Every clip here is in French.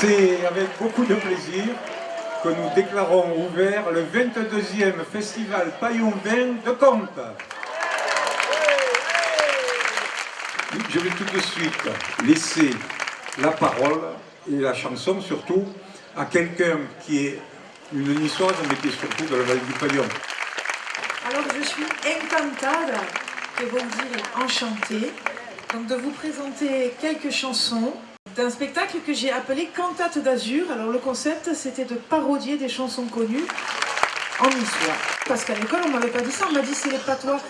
C'est avec beaucoup de plaisir que nous déclarons ouvert le 22e Festival Paillon Vin de Comte. Je vais tout de suite laisser la parole et la chanson surtout à quelqu'un qui est une niçoise mais qui est surtout de la vallée du Paillon. Alors je suis encantada, que vous dire enchantée, donc de vous présenter quelques chansons d'un spectacle que j'ai appelé Cantate d'Azur. Alors le concept c'était de parodier des chansons connues en histoire. Parce qu'à l'école on m'avait pas dit ça, on m'a dit c'est les patois.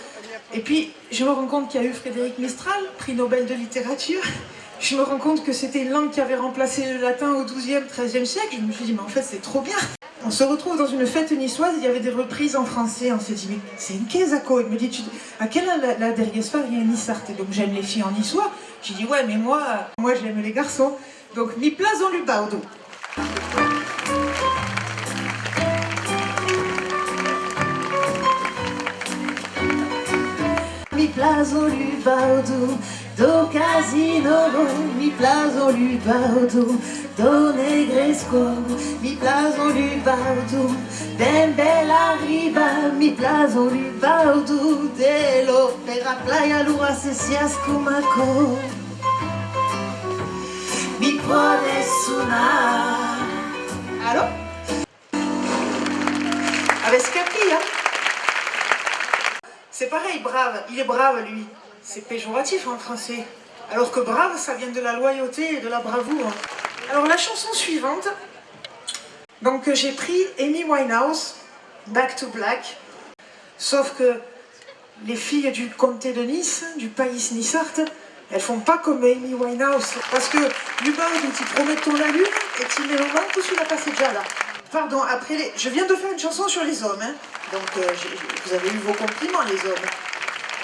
Et puis je me rends compte qu'il y a eu Frédéric Mistral, prix Nobel de littérature. Je me rends compte que c'était une langue qui avait remplacé le latin au 12e, 13e siècle. Je me suis dit mais en fait c'est trop bien. On se retrouve dans une fête niçoise, il y avait des reprises en français, on s'est dit, mais c'est une caisse à quoi Il me dit, à quelle la, la derrière il y a Nissart Donc j'aime les filles en niçois. J'ai dit, ouais, mais moi, moi j'aime les garçons. Donc, mi place en lubardo. Mi place en lubardo, do casino, mi en lubardo do negresco, mi plazo lubaldo, ben bella riba, mi plazo lubaldo, dello per la playa lua se si ascumaco. Mi puede sonar. Allô Avec Scapi, hein C'est pareil, brave, il est brave lui. C'est péjoratif en français. Alors que brave, ça vient de la loyauté et de la bravoure. Alors la chanson suivante, donc j'ai pris Amy Winehouse, Back to Black, sauf que les filles du comté de Nice, du pays Nissart, elles font pas comme Amy Winehouse, parce que bas où tu promets ton la lune, et tu mets le tout la passé déjà là. Pardon, après, les... je viens de faire une chanson sur les hommes, hein. donc euh, vous avez eu vos compliments les hommes.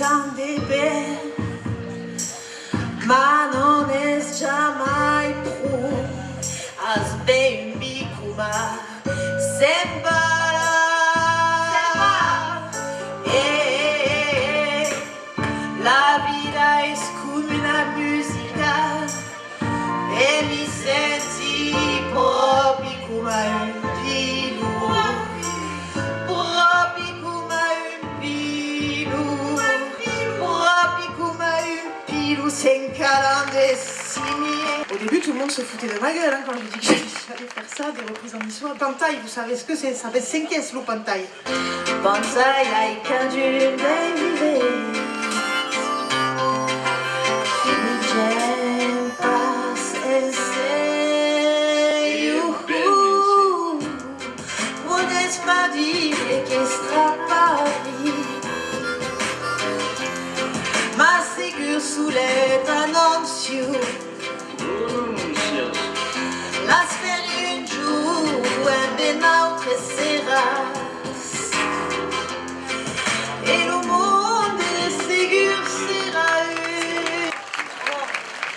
down the bed. Au début, tout le monde se foutait de ma gueule hein, quand j'ai dit que j'allais faire ça, des reprises en histoire. Pantaille, vous savez ce que c'est? Ça fait 5 caisses, le pantaille. Pantaille, I can la sfera un jour un ben autre sera et le monde sigur sera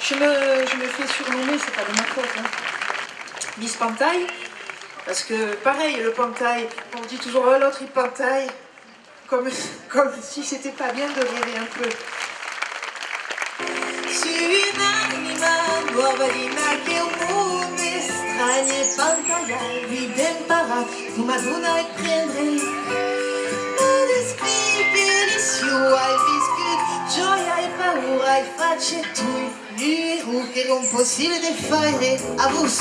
je me, je me fais surnommer, c'est pas de ma faute, hein. Miss Pantaille, parce que pareil, le pantaille, on dit toujours oh, l'autre il pantaille, comme, comme si c'était pas bien de rêver un peu. bagaille lui d'imparat vous m'adonna et prendrei Mă descrii deliciu ai Joy gioia power paura ai face tu Lui che non possibile de fare a vous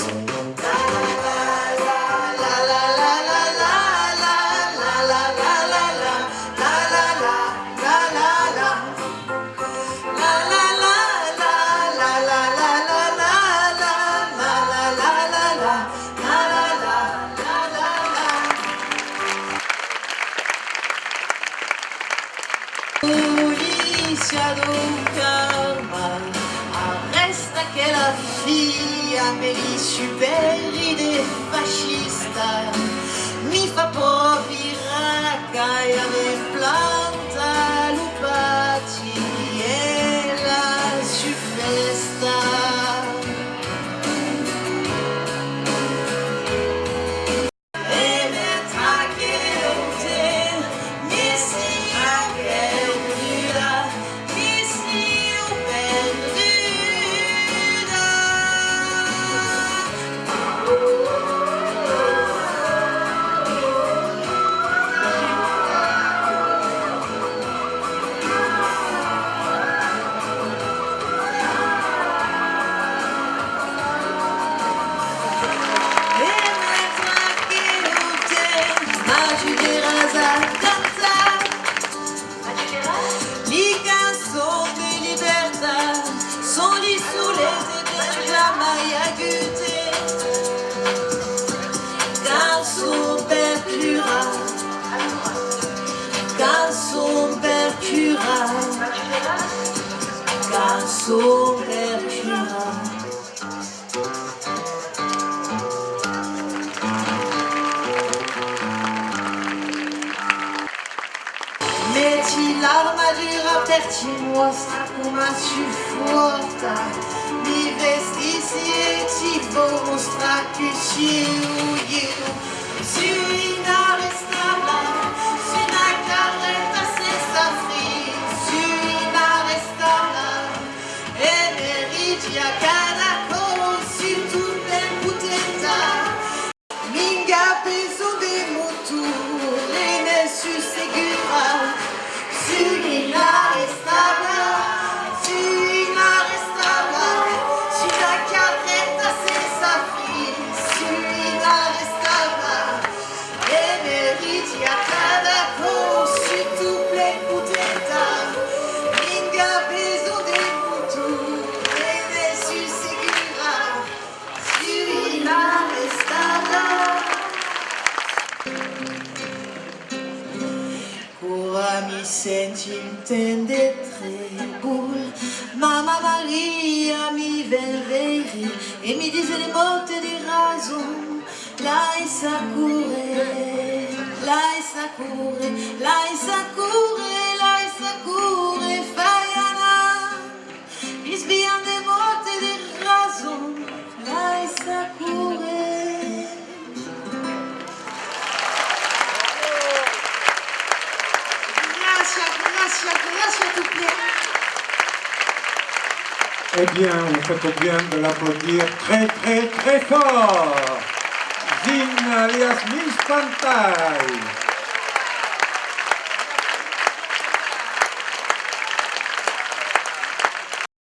d'un karma arresta che la figlia me li superi de fascista cançon percura. Metti l'armatura per ti mostra come supporta Mi vestisi e ti mostra che ci io Sui una Mamma Maria mi venveri E mi dice le molte di raison Lei sa cure, lei sa cure, lei sa cure, Eh bien, vous faites bien de l'applaudir très très très fort. Zine alias Miss.